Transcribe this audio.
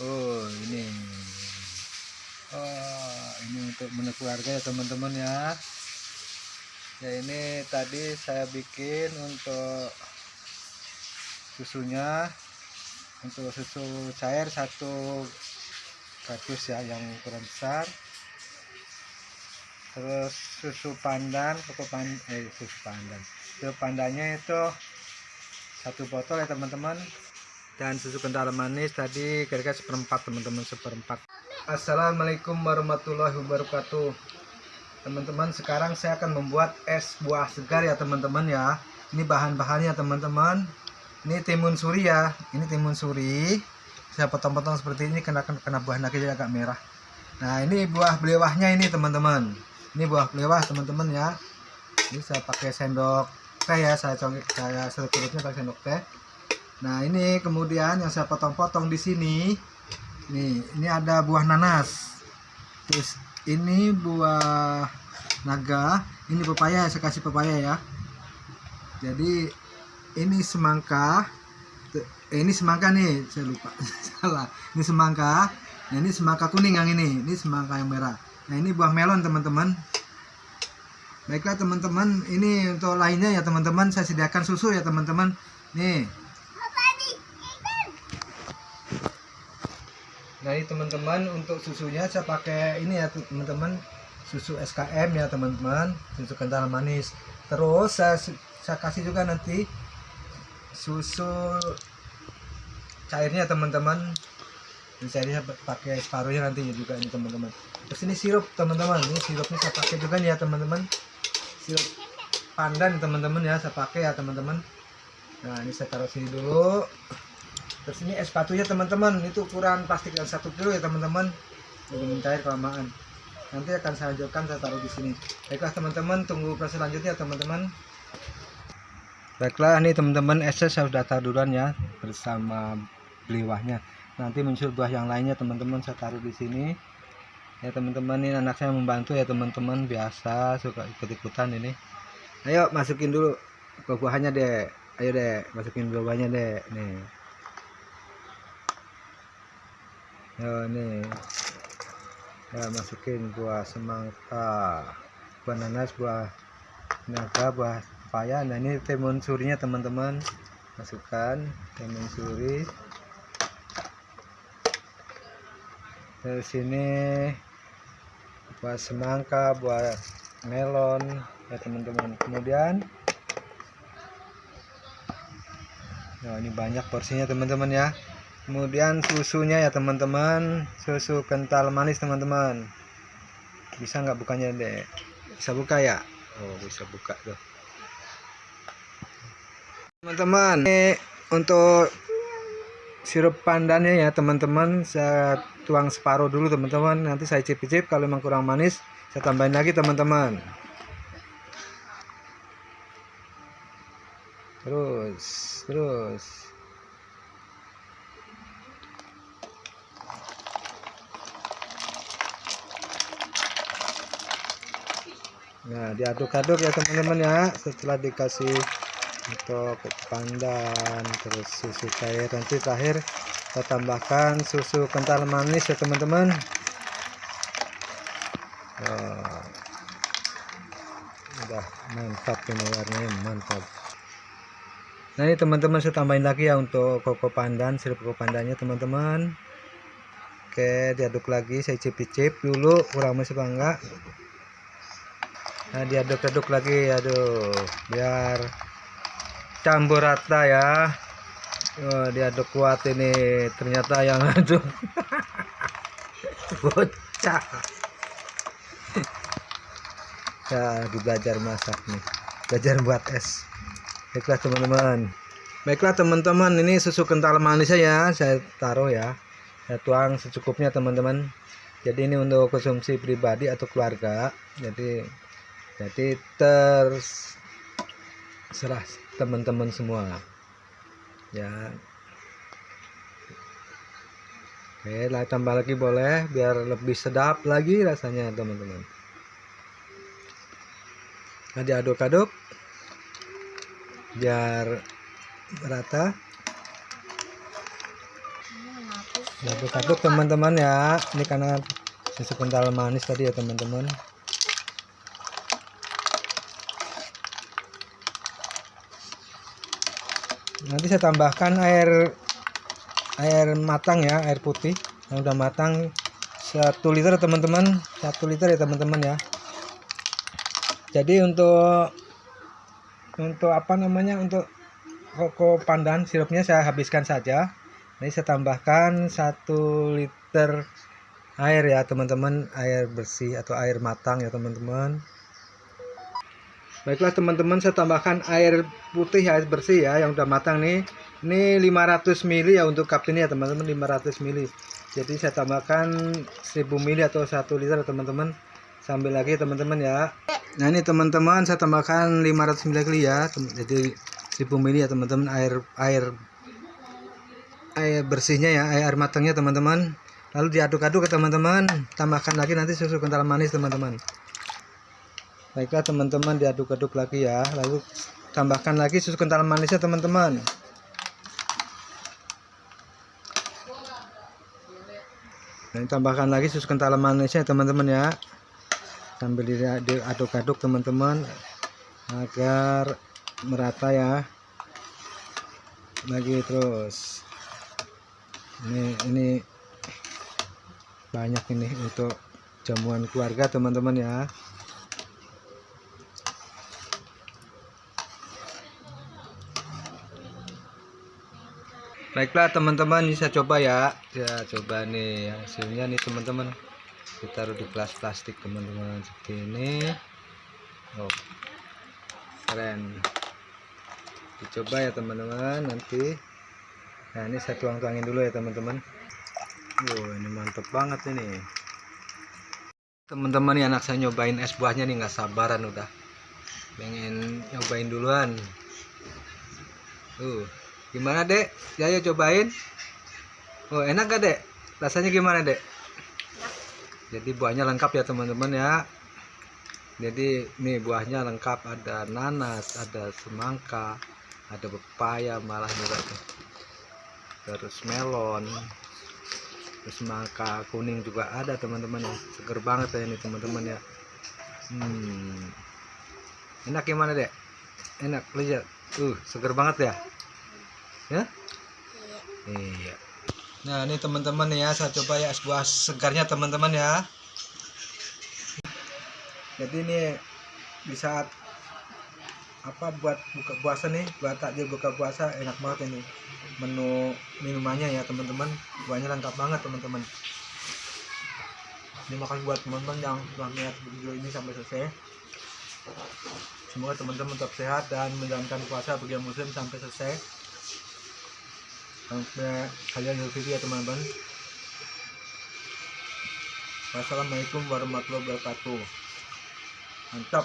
oh ini. Oh ini untuk menu keluarga ya teman-teman ya. Ya ini tadi saya bikin untuk susunya. Untuk susu cair satu kardus ya yang ukuran besar. Terus susu pandan koko pan eh susu pandan. Susu pandannya itu satu botol ya teman-teman dan susu kental manis tadi kira-kira seperempat teman-teman seperempat. Assalamualaikum warahmatullahi wabarakatuh. Teman-teman sekarang saya akan membuat es buah segar ya teman-teman ya. Ini bahan-bahannya teman-teman. Ini timun suri ya. Ini timun suri. Saya potong-potong seperti ini kena kena buah jadi agak merah. Nah ini buah belewahnya ini teman-teman. Ini buah belewah teman-teman ya. Ini saya pakai sendok teh ya. Saya congkak saya seruputnya pakai sendok teh nah ini kemudian yang saya potong-potong di sini. Nih ini ada buah nanas. Terus ini buah naga. Ini pepaya saya kasih pepaya ya. Jadi ini semangka. Eh, ini semangka nih saya lupa. Salah. Ini semangka. Nah ini semangka kuning yang ini. Ini semangka yang merah. Nah ini buah melon teman-teman. Baiklah teman-teman, ini untuk lainnya ya teman-teman. Saya sediakan susu ya teman-teman. Nih. Ini teman-teman untuk susunya saya pakai ini ya teman-teman. Susu SKM ya teman-teman. Susu kental manis. Terus saya, saya kasih juga nanti susu cairnya teman-teman. Saya pakai separuhnya nanti juga ini teman-teman. Terus ini sirup teman-teman. Ini sirupnya saya pakai juga nih ya teman-teman. Sirup pandan teman-teman ya saya pakai ya teman-teman. Nah ini saya taruh sini dulu terus ini es batunya teman-teman. Itu ukuran plastik yang satu kilo ya teman-teman. Udah mencair kelamaan. Nanti akan saya lanjutkan saya taruh di sini. Baiklah teman-teman. Tunggu proses selanjutnya teman-teman. Baiklah ini teman-teman esnya saya sudah taruh duluan ya bersama beliwahnya nanti muncul buah yang lainnya teman-teman saya taruh di sini. Ya teman-teman ini anak saya membantu ya teman-teman. Biasa suka ikut-ikutan ini. Ayo masukin dulu ke buahnya deh ayo deh masukin buahnya deh nih yo nih ya masukin buah semangka. Buah nanas buah naga buah paya. Nah ini timun surinya teman-teman. Masukkan timun suri. Dari sini buah semangka buah melon ya teman-teman. Kemudian nah ini banyak porsinya teman-teman ya kemudian susunya ya teman-teman. Susu kental manis teman-teman. Bisa nggak bukanya deh bisa buka ya? Oh bisa buka tuh. Teman-teman ini untuk sirup pandannya ya teman-teman. Saya tuang separuh dulu teman-teman. Nanti saya cip-cip. Kalau memang kurang manis saya tambahin lagi teman-teman. Terus terus nah diaduk-aduk ya teman-teman ya. Setelah dikasih untuk pandan terus susu cair. Nanti terakhir kita tambahkan susu kental manis ya teman-teman. Oh, udah mantap ini warnanya mantap. Nah ini teman-teman saya tambahin lagi ya untuk koko pandan sirup koko pandannya teman-teman. Oke diaduk lagi saya cip-cip dulu kurang masih bangga nah diaduk-aduk lagi aduh biar campur rata ya. Oh, diaduk kuat ini ternyata yang aduk. Bocah. Ya lagi belajar masak nih. Belajar buat es. Baiklah teman-teman. Baiklah teman-teman ini susu kental manisnya ya saya taruh ya. Saya tuang secukupnya teman-teman. Jadi ini untuk konsumsi pribadi atau keluarga. Jadi jadi terserah teman-teman semua. Ya. Oke lah tambah lagi boleh biar lebih sedap lagi rasanya teman-teman. Nah diaduk-aduk. Biar merata. Aduk-aduk teman-teman ya. Ini karena susu kental manis tadi ya teman-teman nanti saya tambahkan air air matang ya air putih yang udah matang. Satu liter teman-teman. Satu liter ya teman-teman ya. Jadi untuk untuk apa namanya untuk koko pandan sirupnya saya habiskan saja. Ini saya tambahkan satu liter air ya teman-teman. Air bersih atau air matang ya teman-teman Baiklah teman-teman saya tambahkan air putih air bersih ya yang udah matang nih. Ini 500 ml ya untuk cup ini ya teman-teman 500 ml. Jadi saya tambahkan 1000 ml atau 1 liter teman-teman. Sambil lagi teman-teman ya. Nah ini teman-teman saya tambahkan 500 ml ya. Jadi 1000 ml ya teman-teman air air air bersihnya ya air matangnya teman-teman. Lalu diaduk-aduk ke teman-teman. Tambahkan lagi nanti susu kental manis teman-teman baiklah teman-teman diaduk-aduk lagi ya. Lalu tambahkan lagi susu kental manisnya teman-teman. Dan tambahkan lagi susu kental manisnya teman-teman ya. Sambil diaduk-aduk teman-teman agar merata ya. Lagi terus. Ini ini banyak ini untuk jamuan keluarga teman-teman ya baiklah teman-teman saya coba ya. Ya coba nih hasilnya nih teman-teman. Kita taruh di kelas plastik teman-teman seperti ini. Oh keren. Dicoba ya teman-teman nanti. Nah ini saya tuang-tuangin dulu ya teman-teman. Wow ini mantep banget ini. Teman-teman nih anak saya nyobain es buahnya nih nggak sabaran udah. Pengen nyobain duluan. Tuh Gimana dek? Ya ya cobain. Oh enak gak dek? Rasanya gimana dek? Jadi buahnya lengkap ya teman-teman ya. Jadi nih buahnya lengkap ada nanas, ada semangka, ada pepaya malah juga. Terus melon, terus semangka kuning juga ada teman-teman ya. Seger banget ya ini teman-teman ya. Hmm. Enak gimana dek? Enak lihat. Uh, seger banget ya ya? Iya. Nah ini teman-teman ya saya coba ya es buah segarnya teman-teman ya. Jadi ini di saat apa buat buka puasa nih buat takjil buka puasa enak banget ini menu minumannya ya teman-teman. Buahnya lengkap banget teman-teman. Terima kasih buat teman-teman yang telah melihat video ini sampai selesai. Semoga teman-teman tetap sehat dan menjalankan puasa bagi muslim sampai selesai sampai kalian video ya teman-teman. Wassalamualaikum warahmatullahi wabarakatuh. Mantap